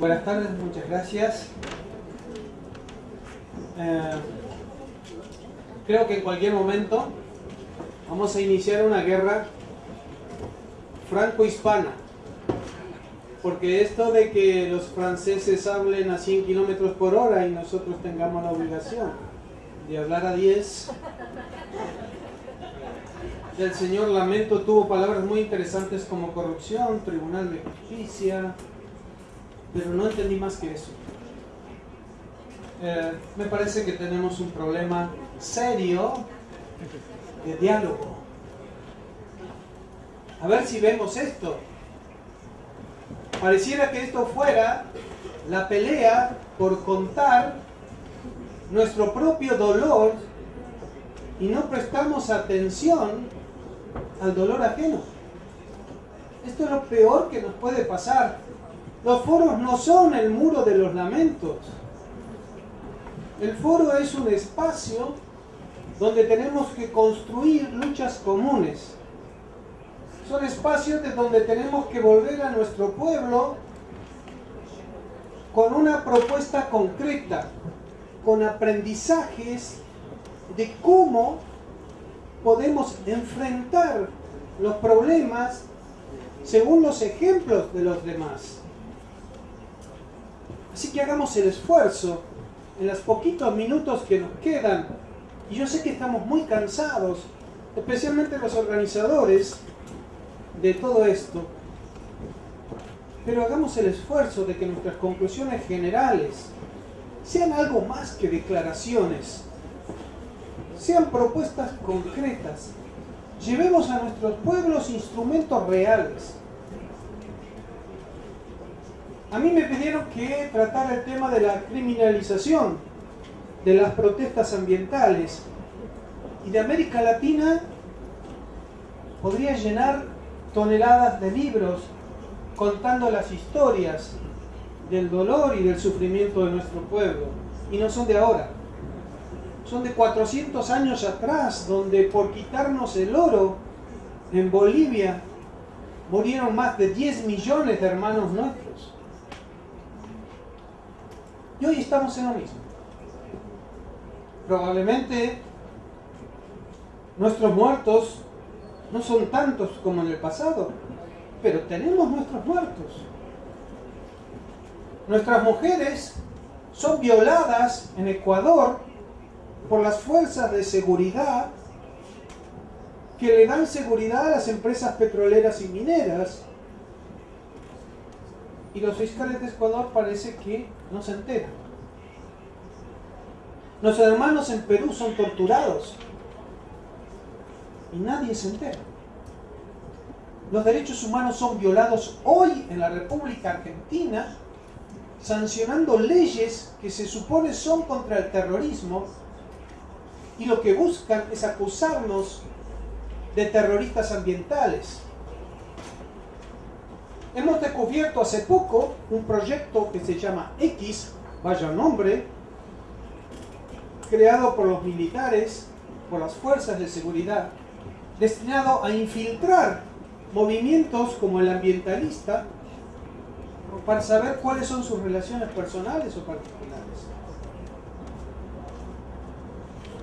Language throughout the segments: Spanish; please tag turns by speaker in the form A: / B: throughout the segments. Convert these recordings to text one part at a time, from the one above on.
A: Buenas tardes, muchas gracias. Eh, creo que en cualquier momento vamos a iniciar una guerra franco-hispana. Porque esto de que los franceses hablen a 100 kilómetros por hora y nosotros tengamos la obligación de hablar a 10. El señor Lamento tuvo palabras muy interesantes como corrupción, tribunal de justicia, pero no entendí más que eso. Eh, me parece que tenemos un problema serio de diálogo. A ver si vemos esto. Pareciera que esto fuera la pelea por contar nuestro propio dolor y no prestamos atención al dolor ajeno. Esto es lo peor que nos puede pasar los foros no son el muro de los lamentos. El foro es un espacio donde tenemos que construir luchas comunes. Son espacios de donde tenemos que volver a nuestro pueblo con una propuesta concreta, con aprendizajes de cómo podemos enfrentar los problemas según los ejemplos de los demás. Así que hagamos el esfuerzo en los poquitos minutos que nos quedan. Y yo sé que estamos muy cansados, especialmente los organizadores de todo esto. Pero hagamos el esfuerzo de que nuestras conclusiones generales sean algo más que declaraciones, sean propuestas concretas. Llevemos a nuestros pueblos instrumentos reales a mí me pidieron que tratara el tema de la criminalización de las protestas ambientales. Y de América Latina podría llenar toneladas de libros contando las historias del dolor y del sufrimiento de nuestro pueblo. Y no son de ahora. Son de 400 años atrás, donde por quitarnos el oro en Bolivia murieron más de 10 millones de hermanos nuestros. Y hoy estamos en lo mismo. Probablemente nuestros muertos no son tantos como en el pasado, pero tenemos nuestros muertos. Nuestras mujeres son violadas en Ecuador por las fuerzas de seguridad que le dan seguridad a las empresas petroleras y mineras. Y los fiscales de Ecuador parece que no se enteran. Nuestros hermanos en Perú son torturados y nadie se entera. Los derechos humanos son violados hoy en la República Argentina, sancionando leyes que se supone son contra el terrorismo y lo que buscan es acusarnos de terroristas ambientales. Hemos descubierto hace poco un proyecto que se llama X, vaya nombre, creado por los militares, por las fuerzas de seguridad, destinado a infiltrar movimientos como el ambientalista para saber cuáles son sus relaciones personales o particulares.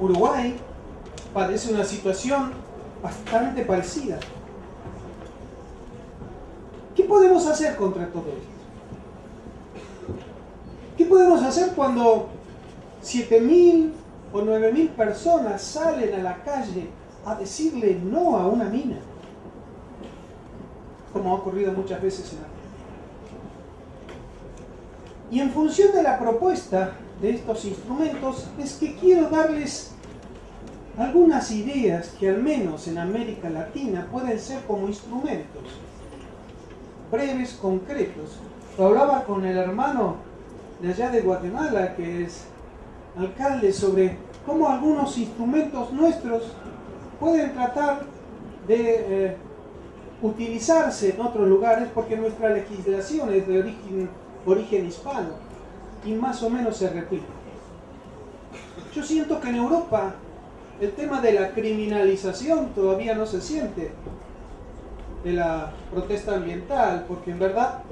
A: Uruguay padece una situación bastante parecida. ¿Qué podemos hacer contra todo esto? ¿Qué podemos hacer cuando 7.000 o 9.000 personas salen a la calle a decirle no a una mina? Como ha ocurrido muchas veces en Argentina. Y en función de la propuesta de estos instrumentos es que quiero darles algunas ideas que al menos en América Latina pueden ser como instrumentos breves, concretos. Hablaba con el hermano de allá de Guatemala, que es alcalde, sobre cómo algunos instrumentos nuestros pueden tratar de eh, utilizarse en otros lugares porque nuestra legislación es de origen, origen hispano y más o menos se repite. Yo siento que en Europa el tema de la criminalización todavía no se siente de la protesta ambiental, porque en verdad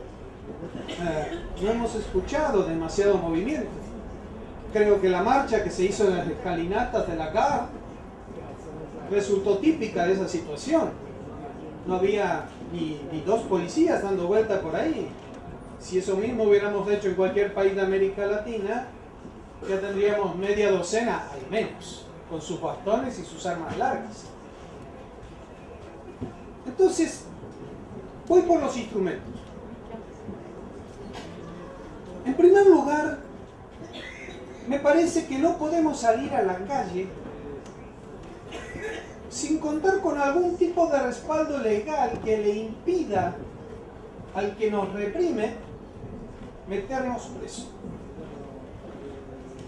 A: eh, no hemos escuchado demasiado movimiento. Creo que la marcha que se hizo en las escalinatas de la GAR resultó típica de esa situación. No había ni dos policías dando vuelta por ahí. Si eso mismo hubiéramos hecho en cualquier país de América Latina, ya tendríamos media docena al menos, con sus bastones y sus armas largas. Entonces, voy por los instrumentos. En primer lugar, me parece que no podemos salir a la calle sin contar con algún tipo de respaldo legal que le impida al que nos reprime meternos preso.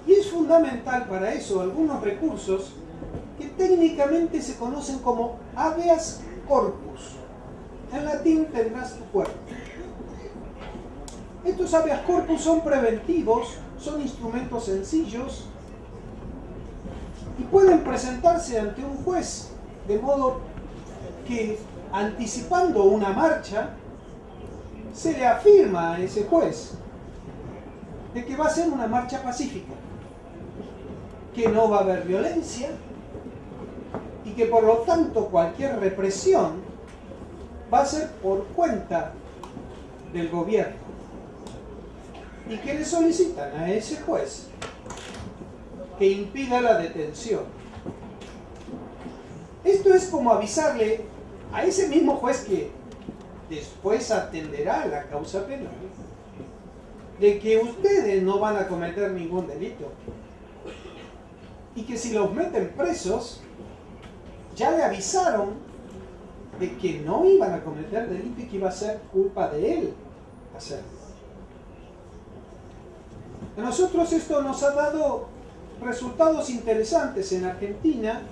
A: Y es fundamental para eso algunos recursos que técnicamente se conocen como habeas corpus. En latín tendrás tu cuerpo. Estos habeas corpus son preventivos, son instrumentos sencillos y pueden presentarse ante un juez de modo que anticipando una marcha se le afirma a ese juez de que va a ser una marcha pacífica, que no va a haber violencia y que por lo tanto cualquier represión va a ser por cuenta del gobierno y que le solicitan a ese juez que impida la detención. Esto es como avisarle a ese mismo juez que después atenderá la causa penal de que ustedes no van a cometer ningún delito. Y que si los meten presos, ya le avisaron de que no iban a cometer delito y que iba a ser culpa de él hacerlo. A nosotros esto nos ha dado resultados interesantes en Argentina,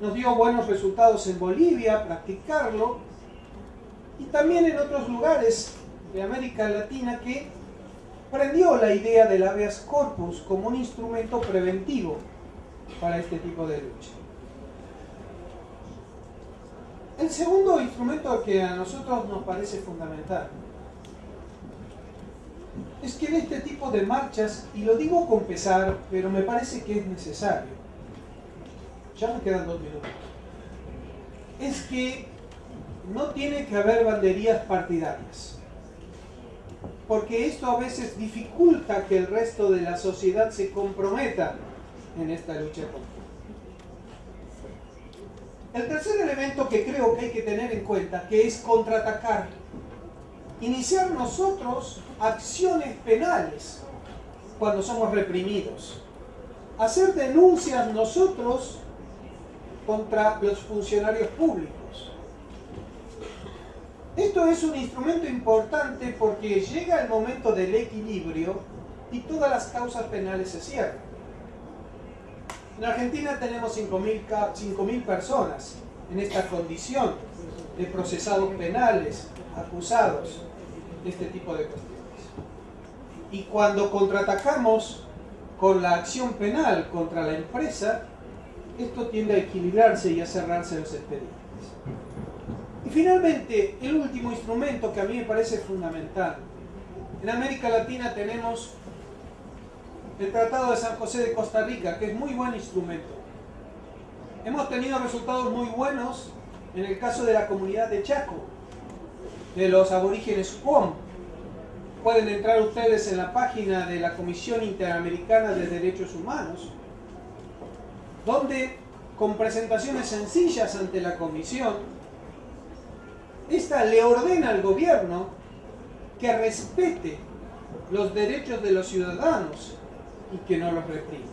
A: nos dio buenos resultados en Bolivia, practicarlo, y también en otros lugares de América Latina que prendió la idea del habeas corpus como un instrumento preventivo para este tipo de lucha. El segundo instrumento que a nosotros nos parece fundamental es que en este tipo de marchas, y lo digo con pesar, pero me parece que es necesario, ya me quedan dos minutos, es que no tiene que haber banderías partidarias porque esto a veces dificulta que el resto de la sociedad se comprometa en esta lucha contra. El tercer elemento que creo que hay que tener en cuenta, que es contraatacar, iniciar nosotros acciones penales cuando somos reprimidos, hacer denuncias nosotros contra los funcionarios públicos, esto es un instrumento importante porque llega el momento del equilibrio y todas las causas penales se cierran. En Argentina tenemos 5.000 personas en esta condición de procesados penales, acusados de este tipo de cuestiones. Y cuando contraatacamos con la acción penal contra la empresa, esto tiende a equilibrarse y a cerrarse los expedientes. Finalmente, el último instrumento que a mí me parece fundamental. En América Latina tenemos el Tratado de San José de Costa Rica, que es muy buen instrumento. Hemos tenido resultados muy buenos en el caso de la comunidad de Chaco, de los aborígenes. Pueden entrar ustedes en la página de la Comisión Interamericana de Derechos Humanos, donde con presentaciones sencillas ante la Comisión, esta le ordena al gobierno que respete los derechos de los ciudadanos y que no los reprima.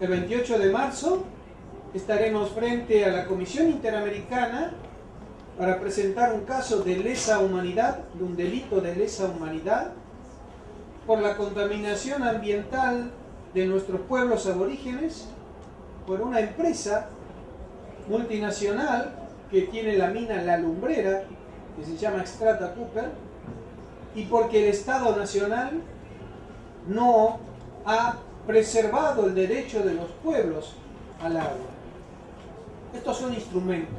A: El 28 de marzo estaremos frente a la Comisión Interamericana para presentar un caso de lesa humanidad, de un delito de lesa humanidad, por la contaminación ambiental de nuestros pueblos aborígenes por una empresa multinacional que tiene la mina La Lumbrera, que se llama Extrata Tupper, y porque el Estado Nacional no ha preservado el derecho de los pueblos al agua. Estos son instrumentos.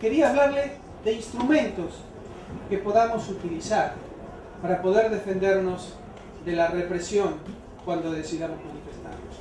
A: Quería hablarle de instrumentos que podamos utilizar para poder defendernos de la represión cuando decidamos manifestarnos.